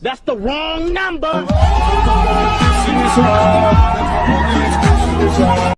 That's the wrong number.